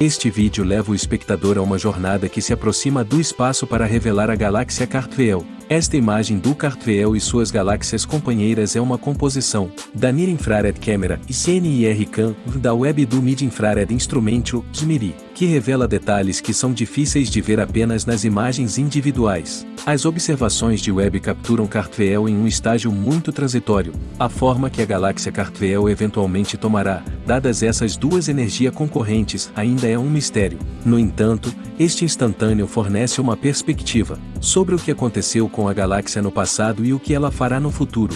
Este vídeo leva o espectador a uma jornada que se aproxima do espaço para revelar a galáxia Cartwheel. Esta imagem do Cartwheel e suas galáxias companheiras é uma composição da Near Infrared Camera e CNIR-CAM da Web do Mid Infrared Instrumental SMIRI, que revela detalhes que são difíceis de ver apenas nas imagens individuais. As observações de Webb capturam Cartwheel em um estágio muito transitório, a forma que a galáxia Cartwheel eventualmente tomará, dadas essas duas energias concorrentes, ainda é um mistério. No entanto, este instantâneo fornece uma perspectiva sobre o que aconteceu com a galáxia no passado e o que ela fará no futuro.